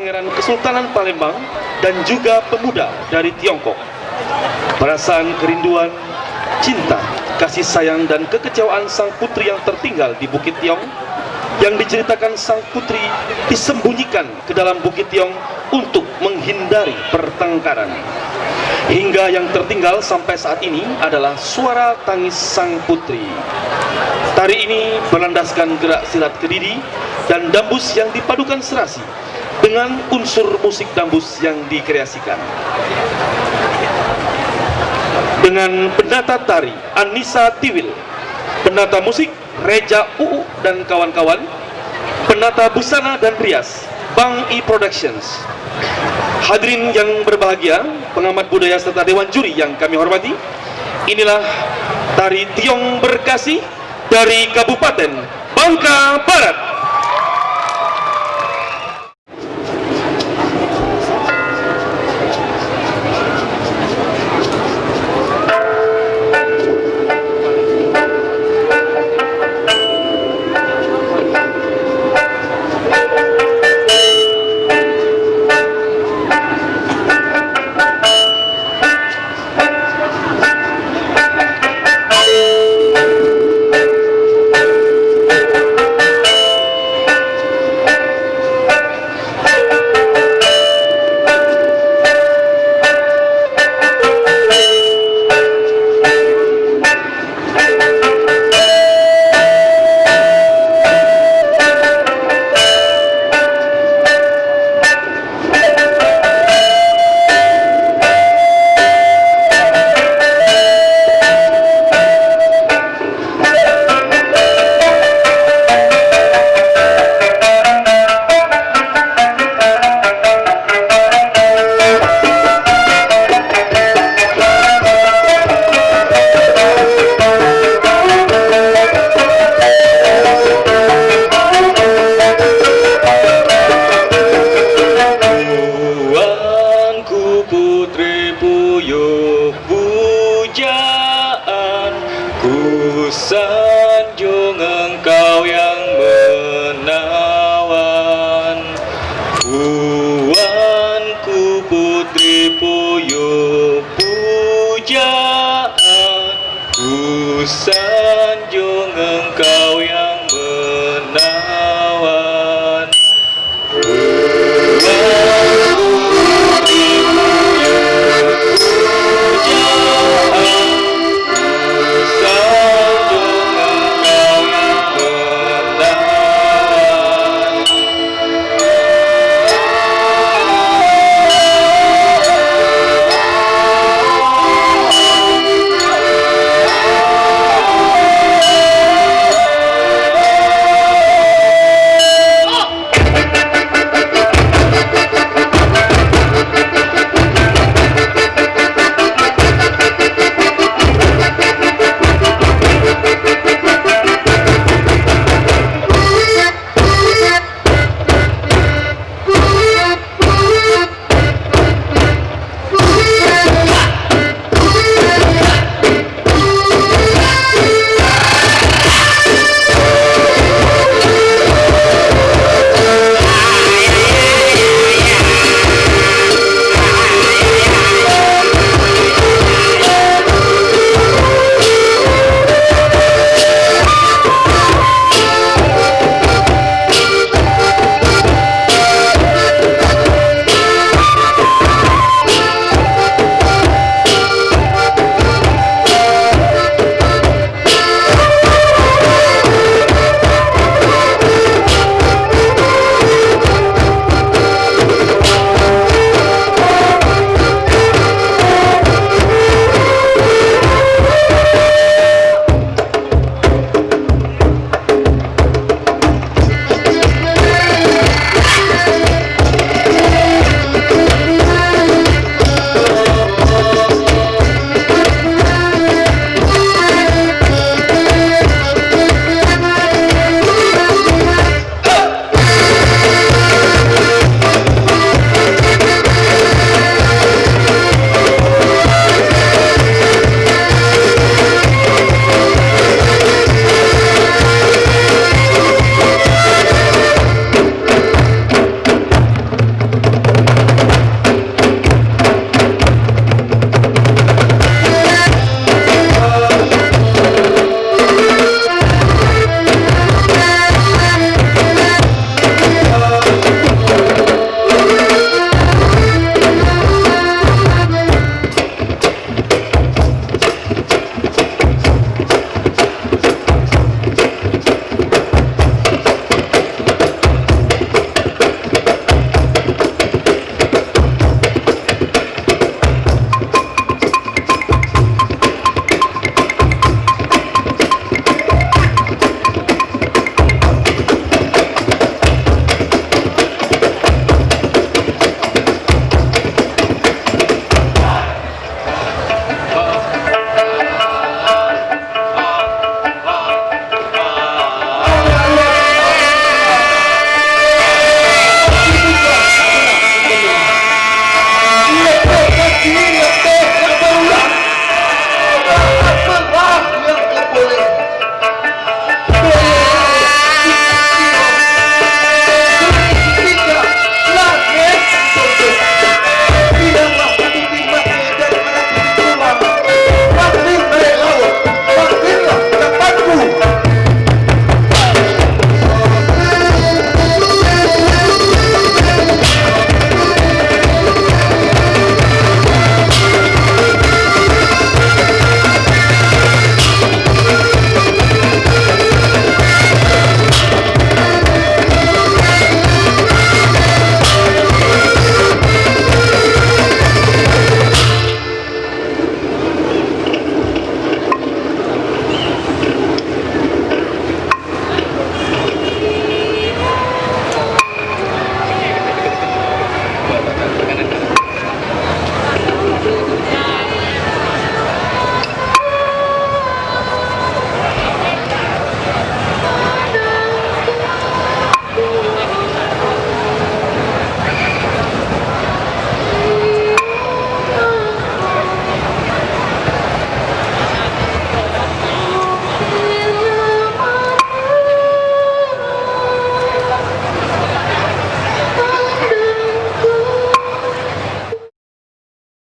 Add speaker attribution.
Speaker 1: Pangeran Kesultanan Palembang dan juga pemuda dari Tiongkok. Perasaan kerinduan, cinta, kasih sayang dan kekecewaan sang putri yang tertinggal di Bukit Tiong yang diceritakan sang putri disembunyikan ke dalam Bukit Tiong untuk menghindari pertengkaran. Hingga yang tertinggal sampai saat ini adalah suara tangis sang putri. Tari ini berlandaskan gerak silat kediri dan dambus yang dipadukan serasi dengan unsur musik dambus yang dikreasikan. Dengan penata tari Anissa Tiwil, penata musik Reja UU dan kawan-kawan, penata busana dan rias Bang E Productions. Hadirin yang berbahagia, pengamat budaya serta dewan juri yang kami hormati, inilah tari Tiong Berkasih dari Kabupaten Bangka Barat.
Speaker 2: sanjung engkau yang menawan. Kuanku putri puyuh pujaan. Ku sanjung engkau yang